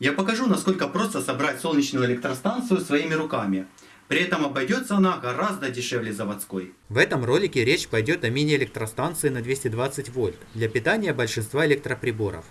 Я покажу, насколько просто собрать солнечную электростанцию своими руками. При этом обойдется она гораздо дешевле заводской. В этом ролике речь пойдет о мини-электростанции на 220 вольт для питания большинства электроприборов.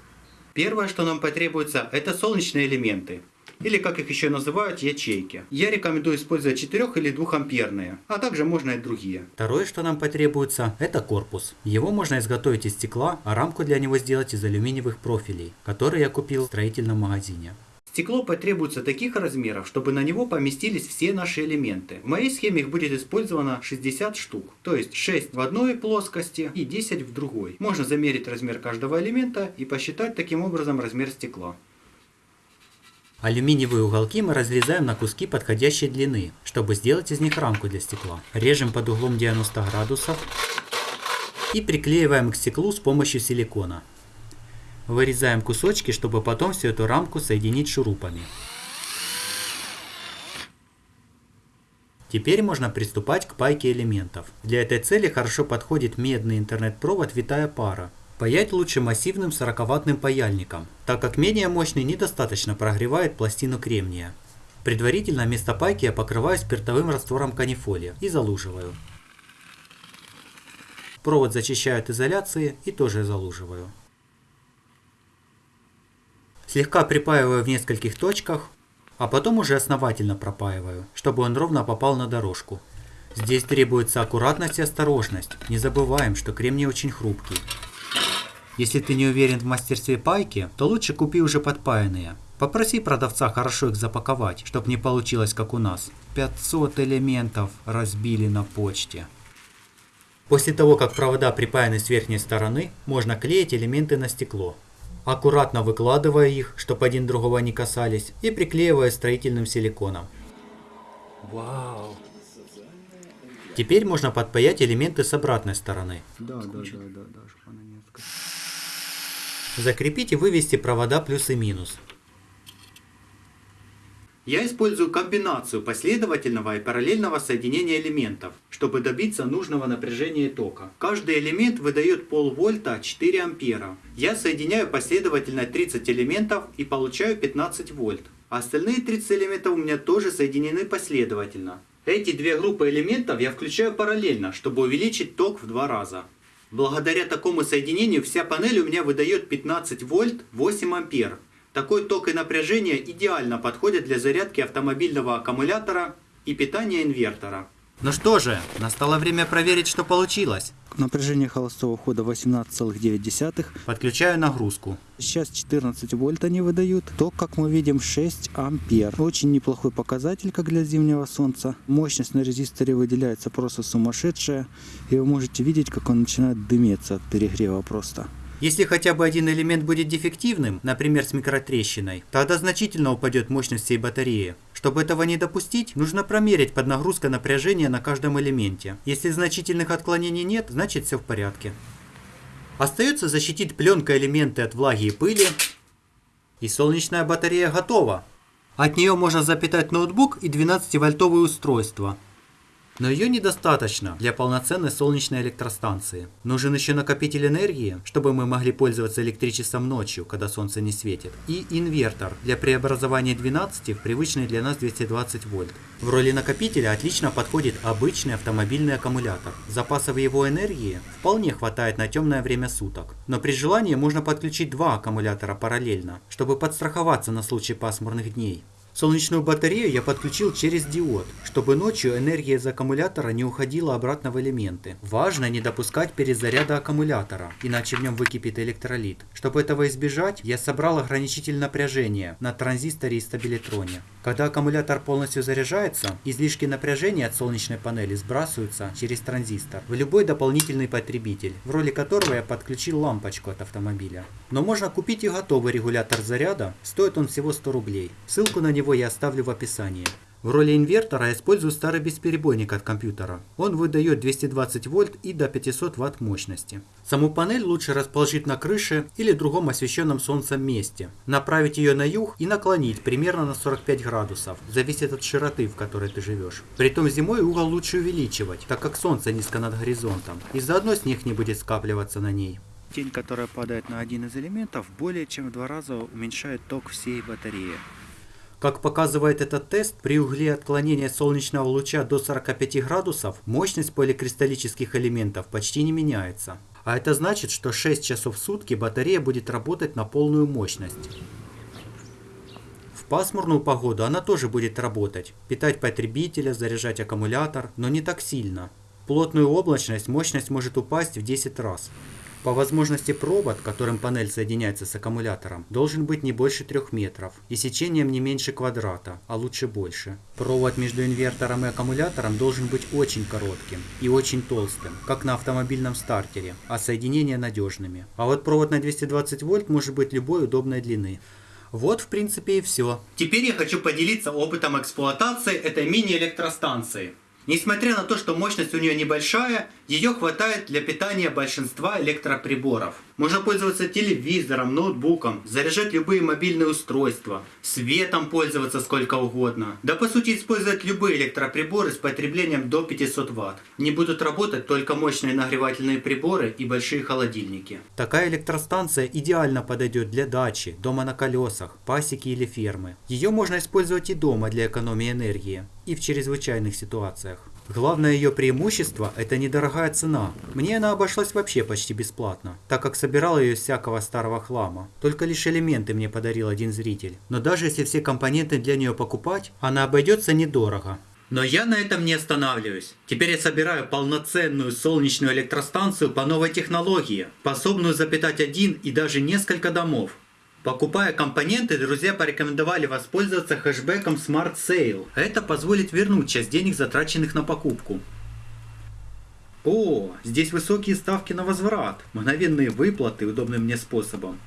Первое, что нам потребуется, это солнечные элементы. Или как их еще называют, ячейки. Я рекомендую использовать 4 или 2 амперные, а также можно и другие. Второе, что нам потребуется, это корпус. Его можно изготовить из стекла, а рамку для него сделать из алюминиевых профилей, которые я купил в строительном магазине. Стекло потребуется таких размеров, чтобы на него поместились все наши элементы. В моей схеме их будет использовано 60 штук, то есть 6 в одной плоскости и 10 в другой. Можно замерить размер каждого элемента и посчитать таким образом размер стекла. Алюминиевые уголки мы разрезаем на куски подходящей длины, чтобы сделать из них рамку для стекла. Режем под углом 90 градусов и приклеиваем к стеклу с помощью силикона. Вырезаем кусочки, чтобы потом всю эту рамку соединить шурупами. Теперь можно приступать к пайке элементов. Для этой цели хорошо подходит медный интернет-провод витая пара. Паять лучше массивным 40-ваттным паяльником, так как менее мощный недостаточно прогревает пластину кремния. Предварительно место пайки я покрываю спиртовым раствором канифолия и залуживаю. Провод зачищаю от изоляции и тоже залуживаю. Слегка припаиваю в нескольких точках, а потом уже основательно пропаиваю, чтобы он ровно попал на дорожку. Здесь требуется аккуратность и осторожность. Не забываем, что кремний очень хрупкий. Если ты не уверен в мастерстве пайки, то лучше купи уже подпаянные. Попроси продавца хорошо их запаковать, чтобы не получилось как у нас. 500 элементов разбили на почте. После того, как провода припаяны с верхней стороны, можно клеить элементы на стекло. Аккуратно выкладывая их, чтобы один другого не касались, и приклеивая строительным силиконом. Вау! Теперь можно подпаять элементы с обратной стороны. Да, да, да, да, да, чтобы она не отскочила. Закрепить и вывести провода плюс и минус. Я использую комбинацию последовательного и параллельного соединения элементов, чтобы добиться нужного напряжения тока. Каждый элемент выдает полвольта 4 ампера. Я соединяю последовательно 30 элементов и получаю 15 вольт. Остальные 30 элементов у меня тоже соединены последовательно. Эти две группы элементов я включаю параллельно, чтобы увеличить ток в два раза. Благодаря такому соединению вся панель у меня выдает 15 вольт 8 ампер. Такой ток и напряжение идеально подходят для зарядки автомобильного аккумулятора и питания инвертора. Ну что же, настало время проверить, что получилось. Напряжение холостого хода 18,9. Подключаю нагрузку. Сейчас 14 вольт они выдают. Ток, как мы видим, 6 ампер. Очень неплохой показатель, как для зимнего солнца. Мощность на резисторе выделяется просто сумасшедшая. И вы можете видеть, как он начинает дымиться от перегрева просто. Если хотя бы один элемент будет дефективным, например с микротрещиной, тогда значительно упадет мощность всей батареи. Чтобы этого не допустить, нужно промерить под нагрузкой напряжения на каждом элементе. Если значительных отклонений нет, значит все в порядке. Остается защитить пленкой элементы от влаги и пыли. И солнечная батарея готова. От нее можно запитать ноутбук и 12-вольтовое устройство. Но ее недостаточно для полноценной солнечной электростанции. Нужен еще накопитель энергии, чтобы мы могли пользоваться электричеством ночью, когда солнце не светит. И инвертор для преобразования 12 в привычный для нас 220 вольт. В роли накопителя отлично подходит обычный автомобильный аккумулятор. Запасов его энергии вполне хватает на темное время суток. Но при желании можно подключить два аккумулятора параллельно, чтобы подстраховаться на случай пасмурных дней. Солнечную батарею я подключил через диод, чтобы ночью энергия из аккумулятора не уходила обратно в элементы. Важно не допускать перезаряда аккумулятора, иначе в нем выкипит электролит. Чтобы этого избежать, я собрал ограничитель напряжения на транзисторе и стабилитроне. Когда аккумулятор полностью заряжается, излишки напряжения от солнечной панели сбрасываются через транзистор в любой дополнительный потребитель, в роли которого я подключил лампочку от автомобиля. Но можно купить и готовый регулятор заряда, стоит он всего 100 рублей. Ссылку на него я оставлю в описании. В роли инвертора использую старый бесперебойник от компьютера. Он выдает 220 вольт и до 500 ватт мощности. Саму панель лучше расположить на крыше или другом освещенном солнцем месте. Направить ее на юг и наклонить примерно на 45 градусов. Зависит от широты, в которой ты живешь. Притом зимой угол лучше увеличивать, так как солнце низко над горизонтом. И заодно снег не будет скапливаться на ней. Тень, которая падает на один из элементов, более чем в два раза уменьшает ток всей батареи. Как показывает этот тест, при угле отклонения солнечного луча до 45 градусов мощность поликристаллических элементов почти не меняется. А это значит, что 6 часов в сутки батарея будет работать на полную мощность. В пасмурную погоду она тоже будет работать, питать потребителя, заряжать аккумулятор, но не так сильно. В плотную облачность мощность может упасть в 10 раз. По возможности провод, которым панель соединяется с аккумулятором, должен быть не больше 3 метров и сечением не меньше квадрата, а лучше больше. Провод между инвертором и аккумулятором должен быть очень коротким и очень толстым, как на автомобильном стартере, а соединения надежными. А вот провод на 220 вольт может быть любой удобной длины. Вот в принципе и все. Теперь я хочу поделиться опытом эксплуатации этой мини-электростанции. Несмотря на то, что мощность у нее небольшая, ее хватает для питания большинства электроприборов. Можно пользоваться телевизором, ноутбуком, заряжать любые мобильные устройства, светом пользоваться сколько угодно. Да по сути использовать любые электроприборы с потреблением до 500 Вт. Не будут работать только мощные нагревательные приборы и большие холодильники. Такая электростанция идеально подойдет для дачи, дома на колесах, пасеки или фермы. Ее можно использовать и дома для экономии энергии и в чрезвычайных ситуациях. Главное ее преимущество – это недорогая цена. Мне она обошлась вообще почти бесплатно, так как собирал ее из всякого старого хлама. Только лишь элементы мне подарил один зритель. Но даже если все компоненты для нее покупать, она обойдется недорого. Но я на этом не останавливаюсь. Теперь я собираю полноценную солнечную электростанцию по новой технологии, способную запитать один и даже несколько домов. Покупая компоненты, друзья порекомендовали воспользоваться хэшбэком Smart Sale. Это позволит вернуть часть денег, затраченных на покупку. О, здесь высокие ставки на возврат, мгновенные выплаты удобным мне способом.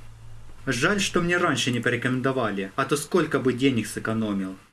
Жаль, что мне раньше не порекомендовали, а то сколько бы денег сэкономил.